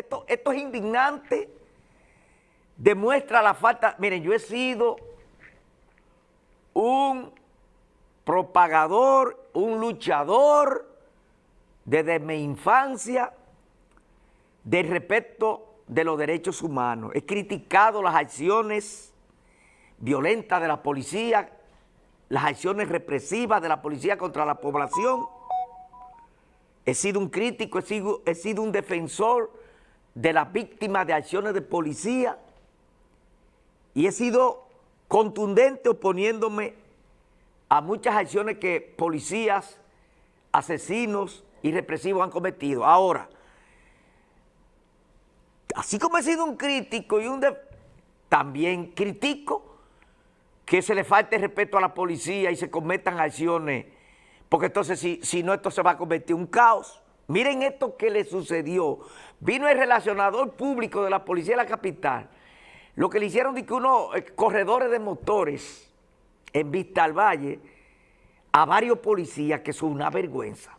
esto, esto es indignante, demuestra la falta, miren, yo he sido un propagador, un luchador desde mi infancia del respeto de los derechos humanos. He criticado las acciones violentas de la policía, las acciones represivas de la policía contra la población. He sido un crítico, he sido, he sido un defensor de las víctimas de acciones de policía y he sido contundente oponiéndome a muchas acciones que policías, asesinos y represivos han cometido. Ahora, así como he sido un crítico y un... también critico que se le falte respeto a la policía y se cometan acciones, porque entonces si, si no esto se va a convertir en un caos. Miren esto que le sucedió. Vino el relacionador público de la policía de la capital, lo que le hicieron de que unos eh, corredores de motores en Vista al Valle a varios policías, que son una vergüenza.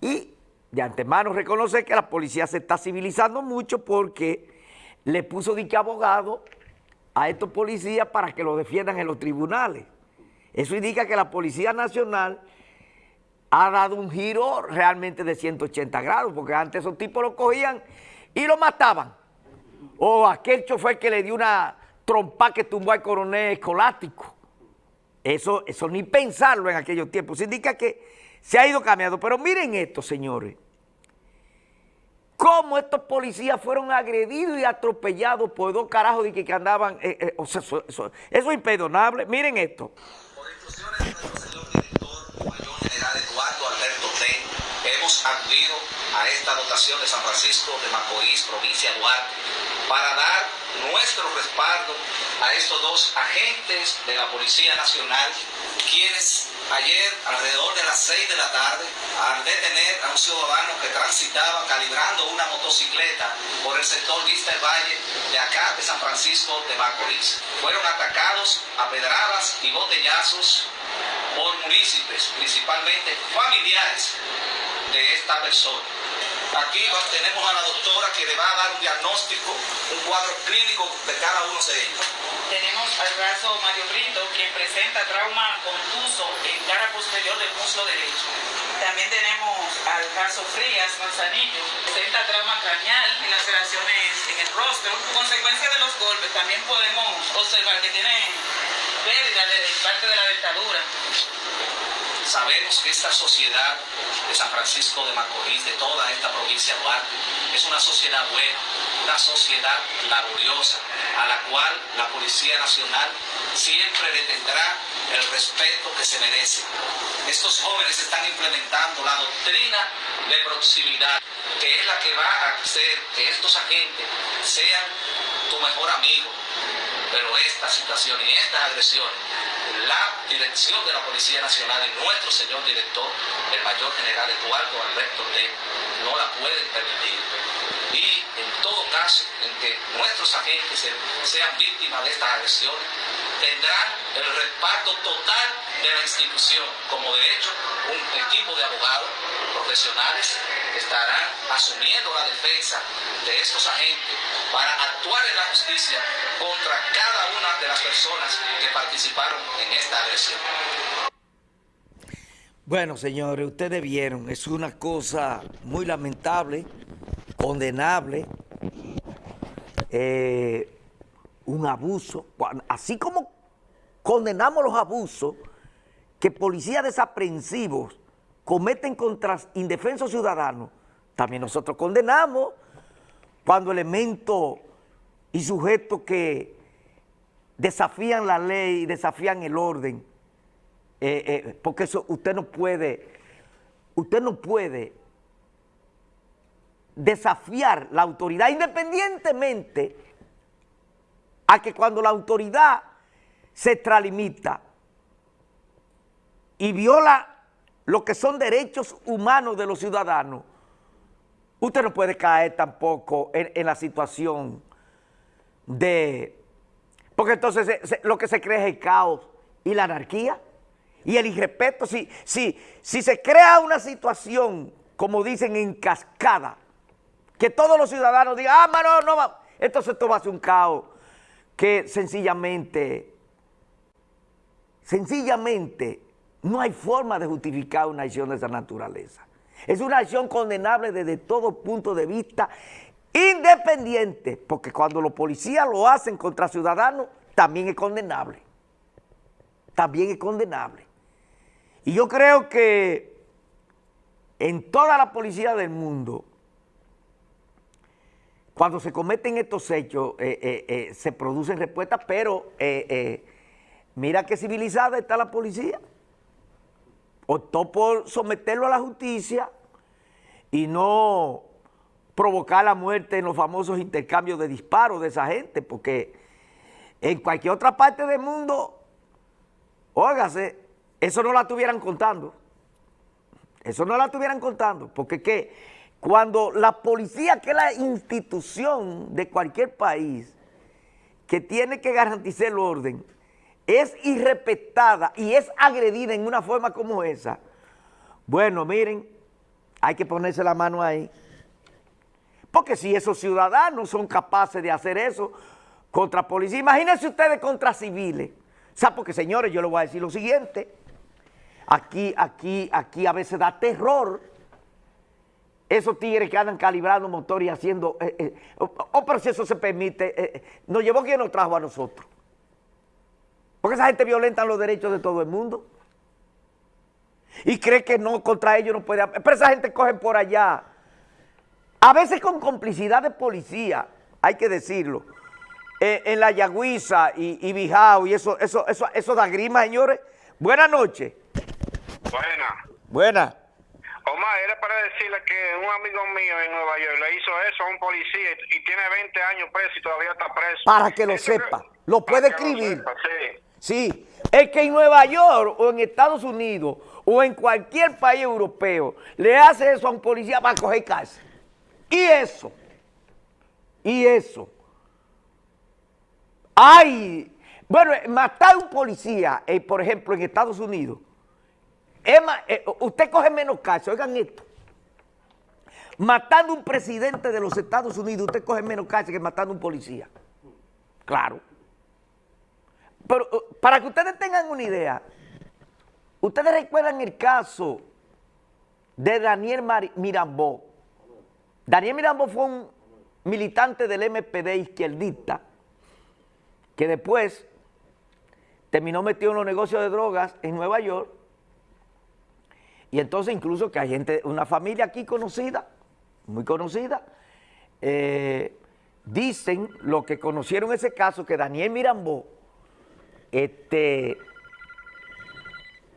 Y de antemano reconoce que la policía se está civilizando mucho porque le puso dique abogado a estos policías para que lo defiendan en los tribunales. Eso indica que la Policía Nacional ha dado un giro realmente de 180 grados, porque antes esos tipos lo cogían y lo mataban. O aquel chofer que le dio una trompa que tumbó al coronel escolástico. Eso, eso ni pensarlo en aquellos tiempos. Eso indica que se ha ido cambiando. Pero miren esto, señores. Cómo estos policías fueron agredidos y atropellados por dos carajos de que, andaban... Eh, eh, o sea, eso, es imperdonable. Miren esto. Por instrucciones de nuestro señor director, mayor general Eduardo Alberto T., acudido a esta dotación de San Francisco de Macorís, provincia de Duarte, para dar nuestro respaldo a estos dos agentes de la Policía Nacional, quienes ayer alrededor de las 6 de la tarde, al detener a un ciudadano que transitaba calibrando una motocicleta por el sector Vista del Valle de acá de San Francisco de Macorís. Fueron atacados a pedradas y botellazos por municipios, principalmente familiares de esta persona. Aquí tenemos a la doctora que le va a dar un diagnóstico, un cuadro clínico de cada uno de ellos. Tenemos al brazo Mario Brito, quien presenta trauma contuso en cara posterior del muslo derecho. También tenemos al caso Frías Manzanillo, presenta trauma craneal y laceraciones en el rostro. Consecuencia de los golpes, también podemos observar que tiene pérdida de parte de la dentadura. Sabemos que esta sociedad de San Francisco de Macorís, de toda esta provincia de Duarte, es una sociedad buena, una sociedad laboriosa, a la cual la Policía Nacional siempre le tendrá el respeto que se merece. Estos jóvenes están implementando la doctrina de proximidad, que es la que va a hacer que estos agentes sean tu mejor amigo. Pero esta situación y estas agresiones dirección de la Policía Nacional y nuestro señor director, el mayor general Eduardo Alberto T., no la pueden permitir. Y en todo caso, en que nuestros agentes sean víctimas de estas agresiones, tendrán el respaldo total de la institución, como de hecho un equipo de abogados profesionales estarán asumiendo la defensa de estos agentes para actuar en la justicia contra cada una de las personas que participaron en esta agresión. Bueno, señores, ustedes vieron, es una cosa muy lamentable, condenable, eh, un abuso, así como condenamos los abusos que policías desaprensivos cometen contra indefensos ciudadanos, también nosotros condenamos cuando elementos y sujetos que desafían la ley, desafían el orden, eh, eh, porque eso usted no puede, usted no puede desafiar la autoridad independientemente a que cuando la autoridad se extralimita y viola lo que son derechos humanos de los ciudadanos, usted no puede caer tampoco en, la situación de... Porque entonces lo que se crea es el caos y la anarquía y el irrespeto. Si, si, si se crea una situación, como dicen, en cascada, que todos los ciudadanos digan, ah, mano, no va. Esto va a ser un caos que sencillamente, sencillamente, no hay forma de justificar una acción de esa naturaleza. Es una acción condenable desde todo punto de vista, independiente, porque cuando los policías lo hacen contra ciudadanos, también es condenable. También es condenable. Y yo creo que en toda la policía del mundo, cuando se cometen estos hechos, eh, eh, eh, se producen respuestas, pero mira qué civilizada está la policía. Optó por someterlo a la justicia y no provocar la muerte en los famosos intercambios de disparos de esa gente, porque en cualquier otra parte del mundo, óigase, eso no la estuvieran contando. Eso no la estuvieran contando, porque ¿qué? Cuando la policía, que es la institución de cualquier país, que tiene que garantizar el orden, es irrespetada y es agredida en una forma como esa, bueno, miren, hay que ponerse la mano ahí. Porque si esos ciudadanos son capaces de hacer eso contra policía, imagínense ustedes contra civiles. O sea, porque señores, yo les voy a decir lo siguiente, aquí, aquí, aquí a veces da terror esos tigres que andan calibrando motor y haciendo... Eh, eh, oh, pero si eso se permite, eh, nos llevó quien nos trajo a nosotros. Porque esa gente violenta los derechos de todo el mundo. Y cree que no, contra ellos no puede... Pero esa gente coge por allá. A veces con complicidad de policía, hay que decirlo. en la Yagüiza y, y Bijao y eso, eso, eso, eso da grima, señores. Buenas noches. Buena. Buena. Omar, era para decirle que un amigo mío en Nueva York le hizo eso a un policía y tiene 20 años preso y todavía está preso. Para que lo sepa, lo puede escribir. sí. Es que en Nueva York o en Estados Unidos o en cualquier país europeo le hace eso a un policía para coger cárcel. Y eso, y eso. Ay, bueno, matar a un policía, eh, por ejemplo, en Estados Unidos, Emma, eh, usted coge menos caso, oigan esto. Matando un presidente de los Estados Unidos, usted coge menos caso que matando un policía. Claro. Pero uh, para que ustedes tengan una idea, ustedes recuerdan el caso de Daniel Mirambó. Daniel Mirambó fue un militante del MPD izquierdista que después terminó metido en los negocios de drogas en Nueva York y entonces incluso que hay gente, una familia aquí conocida, muy conocida, eh, dicen lo que conocieron ese caso, que Daniel Mirambó este,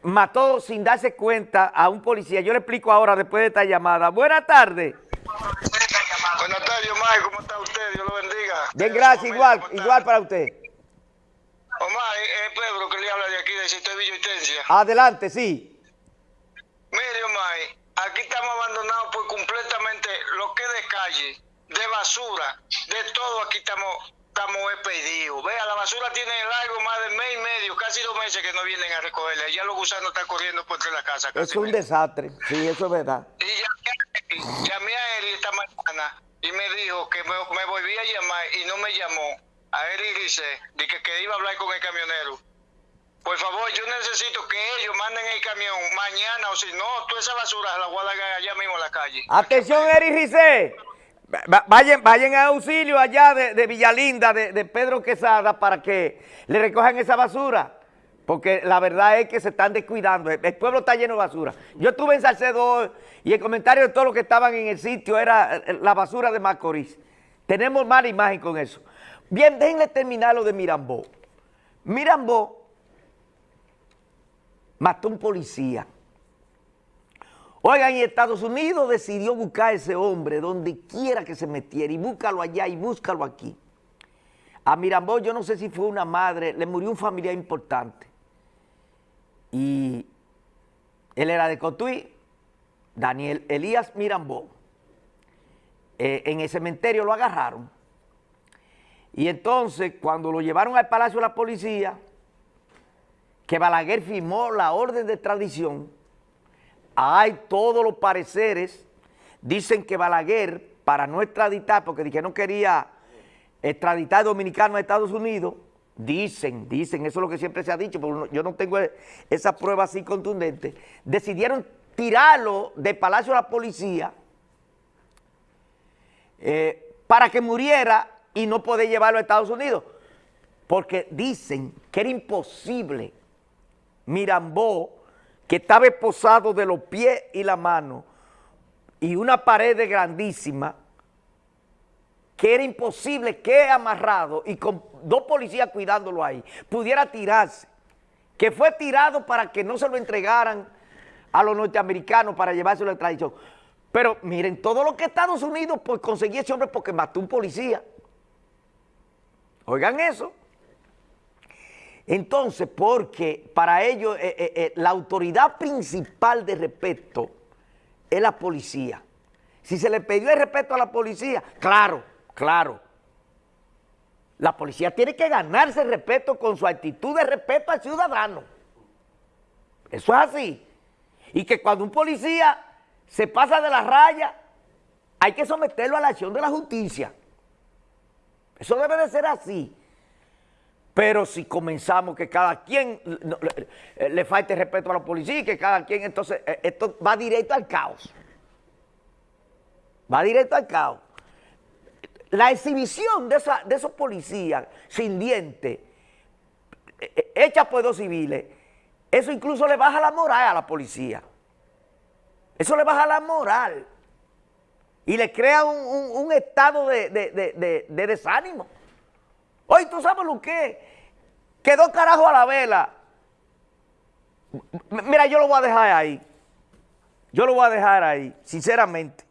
mató sin darse cuenta a un policía. Yo le explico ahora después de esta llamada. Buenas tardes. Buenas tardes, Omar. ¿Cómo está usted? Dios lo bendiga. Bien, gracias. Igual, igual para usted. Omar, es Pedro que le habla de aquí, de Sitio de Adelante, sí. Aquí estamos abandonados por completamente lo que es de calle, de basura, de todo aquí estamos estamos expedidos. Vea, la basura tiene largo más de mes y medio, casi dos meses que no vienen a recogerla. Ya los gusanos están corriendo por entre la casa. Es un desastre, sí, eso es verdad. Y llamé, llamé a él esta mañana y me dijo que me, me volvía a llamar y no me llamó. A él y dice, de que, que iba a hablar con el camionero. Por favor, yo necesito que ellos manden el camión mañana o si no, toda esa basura la voy a largar allá mismo en la calle. Atención, Eri Rice. Vayan, vayan a auxilio allá de, Villalinda, de, Pedro Quesada, para que le recojan esa basura. Porque la verdad es que se están descuidando. El, pueblo está lleno de basura. Yo estuve en Salcedo y el comentario de todos los que estaban en el sitio era eh, la basura de Macorís. Tenemos mala imagen con eso. Bien, déjenle terminar lo de Mirambó. Mirambó mató un policía. Oigan, y Estados Unidos decidió buscar a ese hombre donde quiera que se metiera y búscalo allá y búscalo aquí. A Mirambó, yo no sé si fue una madre, le murió un familiar importante. Y él era de Cotuí, Daniel Elías Mirambó. Eh, en el cementerio lo agarraron. Y entonces, cuando lo llevaron al Palacio de la Policía, que Balaguer firmó la orden de tradición, hay todos los pareceres, dicen que Balaguer para no extraditar, porque dije no quería extraditar dominicano a Estados Unidos, dicen, dicen, eso es lo que siempre se ha dicho, pero yo no tengo esa prueba así contundente, decidieron tirarlo del Palacio de la Policía eh, para que muriera y no poder llevarlo a Estados Unidos, porque dicen que era imposible Mirambó, que estaba esposado de los pies y la mano, y una pared grandísima, que era imposible que amarrado y con dos policías cuidándolo ahí, pudiera tirarse, que fue tirado para que no se lo entregaran a los norteamericanos para llevárselo de tradición. Pero miren, todo lo que Estados Unidos pues conseguía ese hombre porque mató un policía. Oigan eso. Entonces, porque para ellos eh, eh, eh, la autoridad principal de respeto es la policía. Si se le pidió el respeto a la policía, claro, claro. La policía tiene que ganarse el respeto con su actitud de respeto al ciudadano. Eso es así. Y que cuando un policía se pasa de la raya, hay que someterlo a la acción de la justicia. Eso debe de ser así. Pero si comenzamos que cada quien le, falte respeto a la policía, que cada quien, entonces eh, esto va directo al caos. Va directo al caos. La exhibición de, de esos policías sin dientes, eh, eh, hechas por dos civiles, eso incluso le baja la moral a la policía. Eso le baja la moral. Y le crea un, estado de, de desánimo. Hoy tú sabes lo que Quedó carajo a la vela. Mira, yo lo voy a dejar ahí. Yo lo voy a dejar ahí, sinceramente.